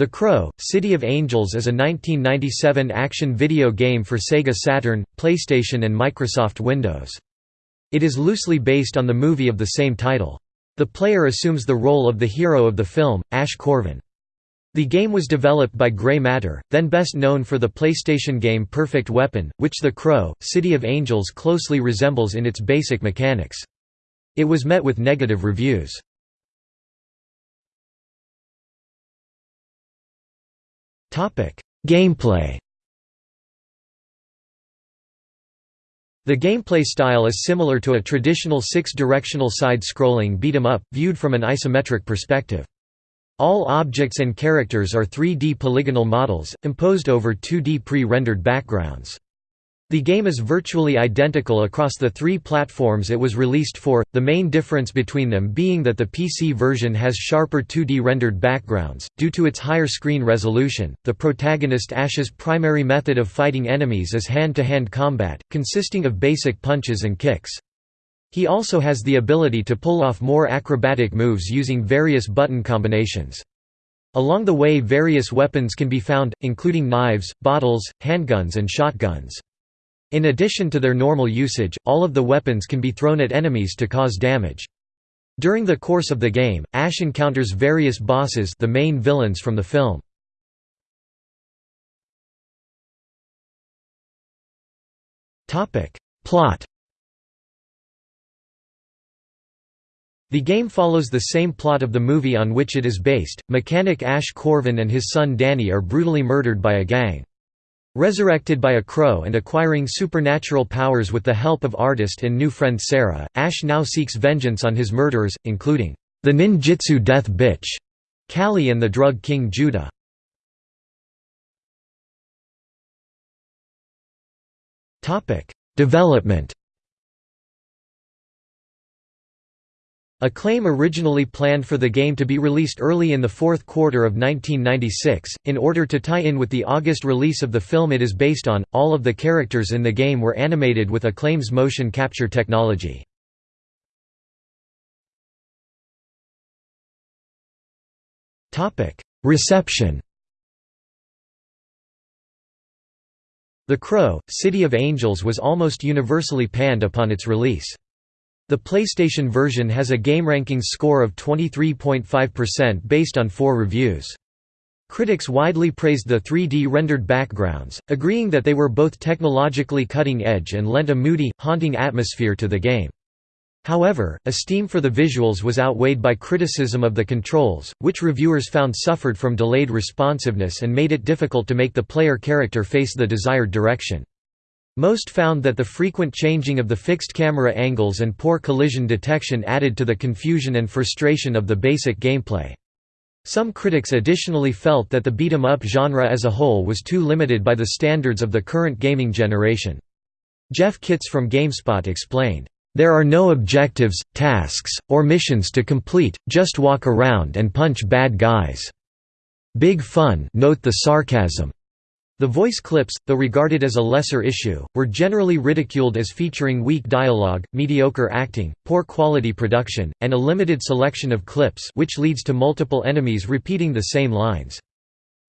The Crow, City of Angels is a 1997 action video game for Sega Saturn, PlayStation and Microsoft Windows. It is loosely based on the movie of the same title. The player assumes the role of the hero of the film, Ash Corven. The game was developed by Grey Matter, then best known for the PlayStation game Perfect Weapon, which The Crow, City of Angels closely resembles in its basic mechanics. It was met with negative reviews. Gameplay The gameplay style is similar to a traditional six-directional side-scrolling beat-em-up, viewed from an isometric perspective. All objects and characters are 3D polygonal models, imposed over 2D pre-rendered backgrounds. The game is virtually identical across the three platforms it was released for, the main difference between them being that the PC version has sharper 2D rendered backgrounds. Due to its higher screen resolution, the protagonist Ash's primary method of fighting enemies is hand to hand combat, consisting of basic punches and kicks. He also has the ability to pull off more acrobatic moves using various button combinations. Along the way, various weapons can be found, including knives, bottles, handguns, and shotguns. In addition to their normal usage, all of the weapons can be thrown at enemies to cause damage. During the course of the game, Ash encounters various bosses the main villains from the film. Plot The game follows the same plot of the movie on which it is based. Mechanic Ash Corven and his son Danny are brutally murdered by a gang. Resurrected by a crow and acquiring supernatural powers with the help of artist and new friend Sarah, Ash now seeks vengeance on his murderers, including the ninjutsu death bitch, Kali and the drug king Judah. Development Acclaim originally planned for the game to be released early in the fourth quarter of 1996, in order to tie in with the August release of the film it is based on. All of the characters in the game were animated with Acclaim's motion capture technology. Reception The Crow, City of Angels was almost universally panned upon its release. The PlayStation version has a GameRankings score of 23.5% based on four reviews. Critics widely praised the 3D rendered backgrounds, agreeing that they were both technologically cutting edge and lent a moody, haunting atmosphere to the game. However, esteem for the visuals was outweighed by criticism of the controls, which reviewers found suffered from delayed responsiveness and made it difficult to make the player character face the desired direction. Most found that the frequent changing of the fixed camera angles and poor collision detection added to the confusion and frustration of the basic gameplay. Some critics additionally felt that the beat-em-up genre as a whole was too limited by the standards of the current gaming generation. Jeff Kitts from GameSpot explained, "...there are no objectives, tasks, or missions to complete, just walk around and punch bad guys. Big fun note the sarcasm. The voice clips, though regarded as a lesser issue, were generally ridiculed as featuring weak dialogue, mediocre acting, poor quality production, and a limited selection of clips which leads to multiple enemies repeating the same lines.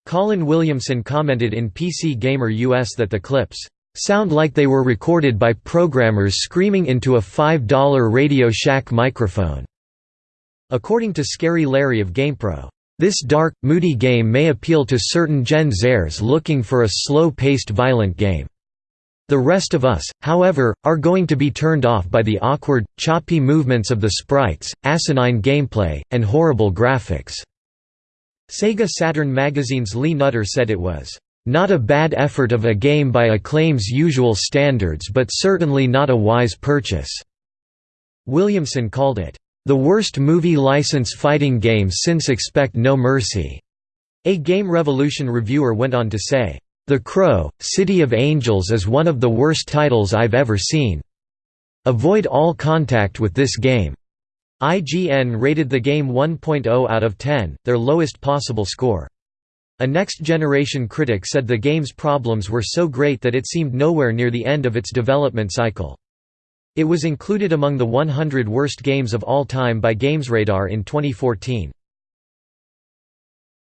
Colin Williamson commented in PC Gamer US that the clips sound like they were recorded by programmers screaming into a $5 Radio Shack microphone. According to Scary Larry of GamePro, this dark, moody game may appeal to certain Gen Zers looking for a slow-paced violent game. The rest of us, however, are going to be turned off by the awkward, choppy movements of the sprites, asinine gameplay, and horrible graphics." Sega Saturn magazine's Lee Nutter said it was, "...not a bad effort of a game by Acclaim's usual standards but certainly not a wise purchase." Williamson called it, the worst movie license fighting game since Expect No Mercy. A Game Revolution reviewer went on to say, The Crow, City of Angels is one of the worst titles I've ever seen. Avoid all contact with this game. IGN rated the game 1.0 out of 10, their lowest possible score. A next-generation critic said the game's problems were so great that it seemed nowhere near the end of its development cycle. It was included among the 100 worst games of all time by GamesRadar in 2014.